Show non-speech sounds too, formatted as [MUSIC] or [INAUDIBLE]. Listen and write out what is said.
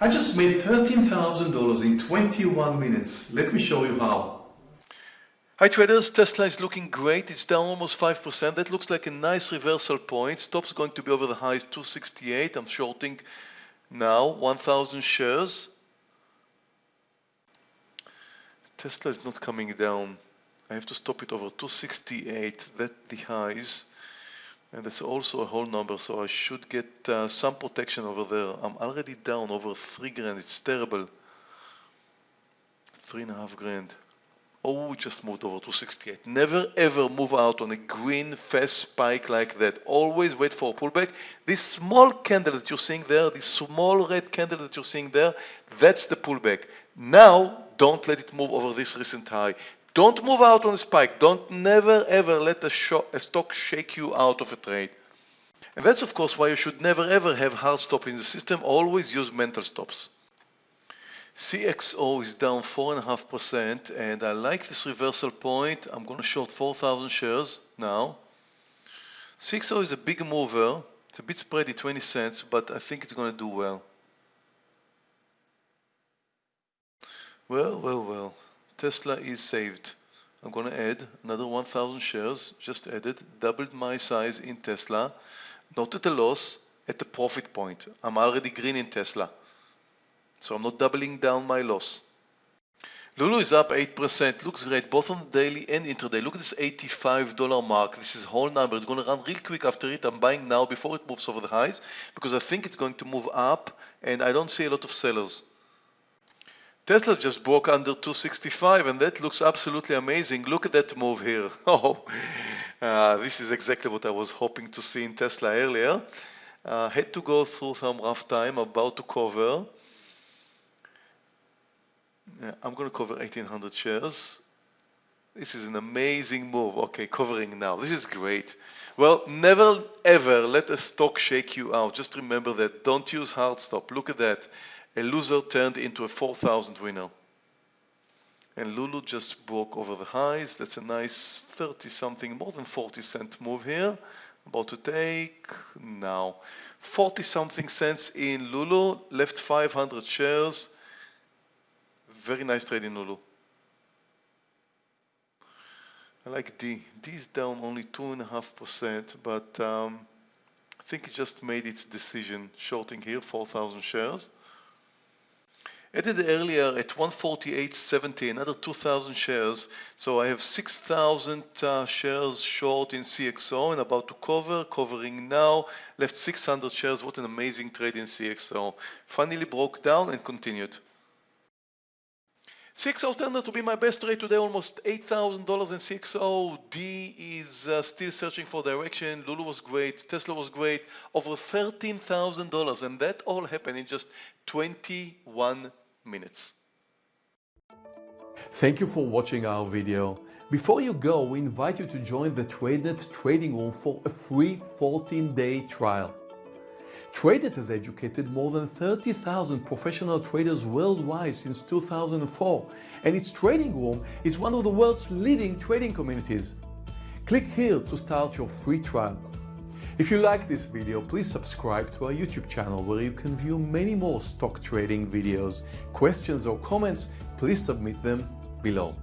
I just made $13,000 in 21 minutes. Let me show you how. Hi traders, Tesla is looking great. It's down almost 5%. That looks like a nice reversal point. Stop's going to be over the highs 268. I'm shorting now 1,000 shares. Tesla is not coming down. I have to stop it over 268. That the highs. And that's also a whole number, so I should get uh, some protection over there. I'm already down over three grand. It's terrible. Three and a half grand. Oh, we just moved over to 68. Never ever move out on a green fast spike like that. Always wait for a pullback. This small candle that you're seeing there, this small red candle that you're seeing there, that's the pullback. Now, don't let it move over this recent high. Don't move out on a spike. Don't never ever let a, a, stock shake you out of a trade. And that's of course why you should never ever have hard stop in the system. Always use mental stops. CXO is down 4.5% and I like this reversal point. I'm going to short 4,000 shares now. CXO is a big mover. It's a bit spready, 20 cents, but I think it's going to do well. Well, well, well. Tesla is saved. I'm going to add another 1,000 shares, just added, doubled my size in Tesla, not at a loss, at the profit point. I'm already green in Tesla. So I'm not doubling down my loss. Lulu is up 8%, looks great, both on daily and intraday. Look at this $85 mark. This is whole number. It's going to run real quick after it. I'm buying now before it moves over the highs because I think it's going to move up and I don't see a lot of sellers. Tesla just broke under 265 and that looks absolutely amazing. Look at that move here. [LAUGHS] Oh, uh, this is exactly what I was hoping to see in Tesla earlier. Uh, had to go through some rough time, about to cover. Yeah, I'm going to cover 1800 shares. This is an amazing move. Okay, covering now. This is great. Well, never ever let a stock shake you out. Just remember that. Don't use hard stop. Look at that a loser turned into a 4,000 winner. And Lulu just broke over the highs. That's a nice 30 something, more than 40 cent move here. About to take now 40 something cents in Lulu, left 500 shares. Very nice trade in Lulu. I like D. D is down only 2.5%, but um, I think it just made its decision shorting here, 4,000 shares. It earlier at 148.70, another 2,000 shares. So I have 6,000 uh, shares short in CXO and about to cover, covering now, left 600 shares. What an amazing trade in CXO. Finally broke down and continued. CXO turned out to be my best trade today, almost $8,000 in CXO. D is uh, still searching for direction. Lulu was great. Tesla was great. Over $13,000 and that all happened in just 21 minutes. Thank you for watching our video. Before you go, we invite you to join the TradeNet trading room for a free 14-day trial. TradeNet has educated more than 30,000 professional traders worldwide since 2004, and its trading room is one of the world's leading trading communities. Click here to start your free trial. If you like this video, please subscribe to our YouTube channel where you can view many more stock trading videos. Questions or comments, please submit them below.